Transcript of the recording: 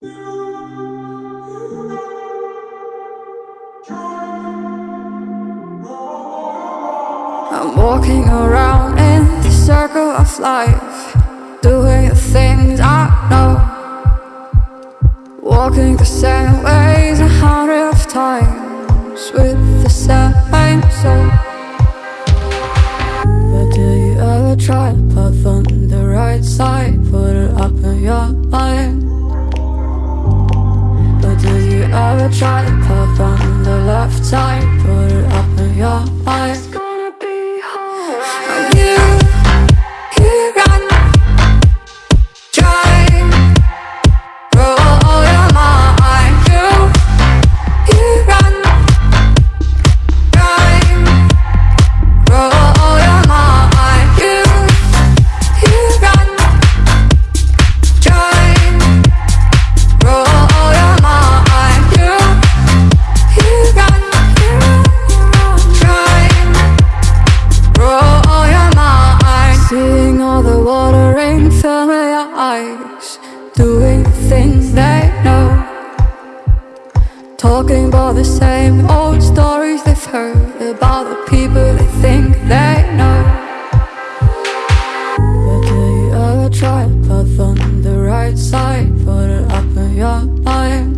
I'm walking around in the circle of life, doing the things I know. Walking the same ways a hundred of times with the same soul. You ever try to path on the left side? Put it up in your mind. It's gonna be alright. Oh, Talking about the same old stories they've heard About the people they think they know. But do you ever try to put on the right side Put it up in your mind.